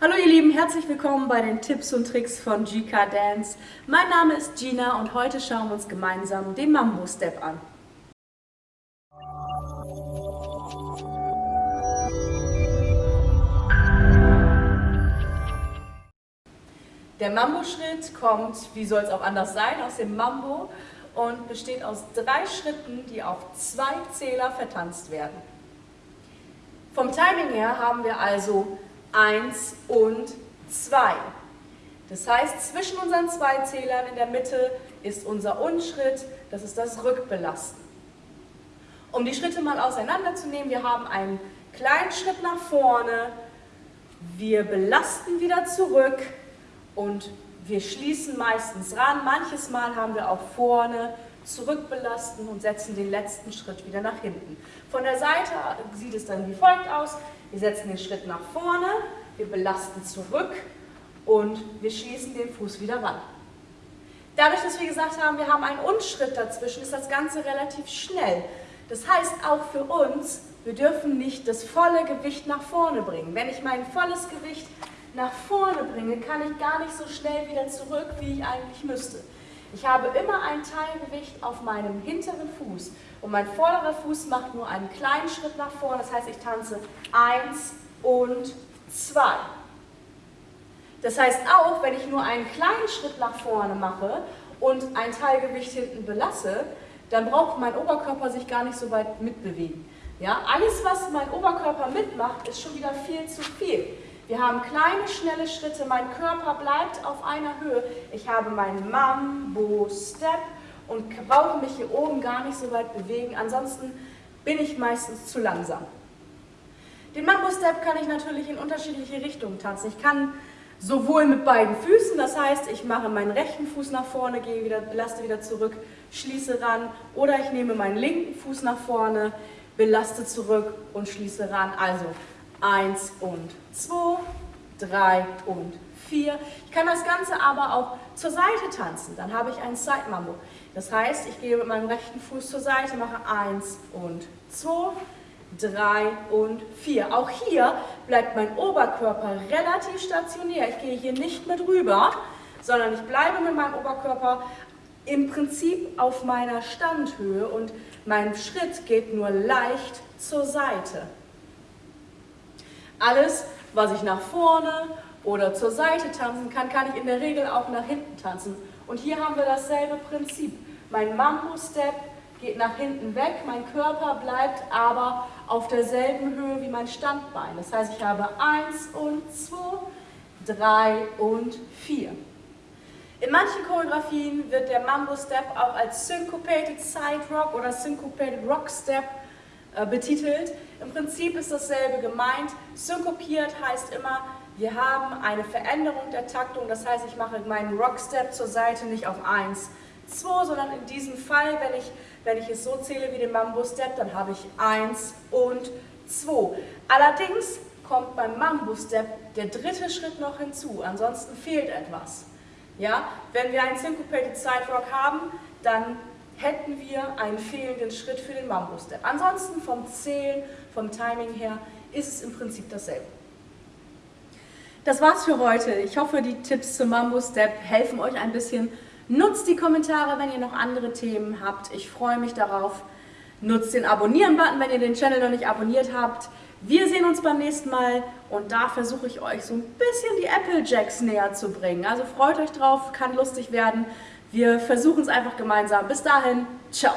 Hallo ihr Lieben, herzlich willkommen bei den Tipps und Tricks von GK Dance. Mein Name ist Gina und heute schauen wir uns gemeinsam den Mambo Step an. Der Mambo-Schritt kommt, wie soll es auch anders sein, aus dem Mambo und besteht aus drei Schritten, die auf zwei Zähler vertanzt werden. Vom Timing her haben wir also 1 und 2. Das heißt, zwischen unseren zwei Zählern in der Mitte ist unser Und-Schritt, das ist das Rückbelasten. Um die Schritte mal auseinanderzunehmen, wir haben einen kleinen Schritt nach vorne, wir belasten wieder zurück und wir schließen meistens ran. Manches Mal haben wir auch vorne zurückbelasten und setzen den letzten Schritt wieder nach hinten. Von der Seite sieht es dann wie folgt aus. Wir setzen den Schritt nach vorne, wir belasten zurück und wir schließen den Fuß wieder ran. Dadurch, dass wir gesagt haben, wir haben einen Und-Schritt dazwischen, ist das Ganze relativ schnell. Das heißt auch für uns, wir dürfen nicht das volle Gewicht nach vorne bringen. Wenn ich mein volles Gewicht nach vorne bringe, kann ich gar nicht so schnell wieder zurück, wie ich eigentlich müsste. Ich habe immer ein Teilgewicht auf meinem hinteren Fuß und mein vorderer Fuß macht nur einen kleinen Schritt nach vorne. Das heißt, ich tanze eins und zwei. Das heißt auch, wenn ich nur einen kleinen Schritt nach vorne mache und ein Teilgewicht hinten belasse, dann braucht mein Oberkörper sich gar nicht so weit mitbewegen. Ja, alles, was mein Oberkörper mitmacht, ist schon wieder viel zu viel. Wir haben kleine, schnelle Schritte. Mein Körper bleibt auf einer Höhe. Ich habe meinen Mambo-Step und brauche mich hier oben gar nicht so weit bewegen. Ansonsten bin ich meistens zu langsam. Den Mambo-Step kann ich natürlich in unterschiedliche Richtungen tanzen. Ich kann sowohl mit beiden Füßen, das heißt, ich mache meinen rechten Fuß nach vorne, gehe wieder, belaste wieder zurück, schließe ran, oder ich nehme meinen linken Fuß nach vorne, belaste zurück und schließe ran. Also 1 und 2, 3 und 4. Ich kann das Ganze aber auch zur Seite tanzen. Dann habe ich ein Side Mambo. Das heißt, ich gehe mit meinem rechten Fuß zur Seite, mache 1 und 2, 3 und 4. Auch hier bleibt mein Oberkörper relativ stationär. Ich gehe hier nicht mit rüber, sondern ich bleibe mit meinem Oberkörper im Prinzip auf meiner Standhöhe und mein Schritt geht nur leicht zur Seite. Alles, was ich nach vorne oder zur Seite tanzen kann, kann ich in der Regel auch nach hinten tanzen. Und hier haben wir dasselbe Prinzip. Mein Mambo-Step geht nach hinten weg, mein Körper bleibt aber auf derselben Höhe wie mein Standbein. Das heißt, ich habe 1 und 2, 3 und 4. In manchen Choreografien wird der Mambo Step auch als Syncopated Side Rock oder Syncopated Rock Step betitelt. Im Prinzip ist dasselbe gemeint. Synkopiert heißt immer, wir haben eine Veränderung der Taktung. Das heißt, ich mache meinen Rockstep zur Seite nicht auf 1, 2, sondern in diesem Fall, wenn ich, wenn ich es so zähle wie den Mambo Step, dann habe ich 1 und 2. Allerdings kommt beim Mambo Step der dritte Schritt noch hinzu, ansonsten fehlt etwas. Ja? Wenn wir einen Syncopated Side Rock haben, dann hätten wir einen fehlenden Schritt für den Mambo-Step. Ansonsten vom Zählen, vom Timing her, ist es im Prinzip dasselbe. Das war's für heute. Ich hoffe, die Tipps zum Mambo-Step helfen euch ein bisschen. Nutzt die Kommentare, wenn ihr noch andere Themen habt. Ich freue mich darauf. Nutzt den Abonnieren-Button, wenn ihr den Channel noch nicht abonniert habt. Wir sehen uns beim nächsten Mal und da versuche ich euch so ein bisschen die Apple Jacks näher zu bringen. Also freut euch drauf, kann lustig werden. Wir versuchen es einfach gemeinsam. Bis dahin, ciao!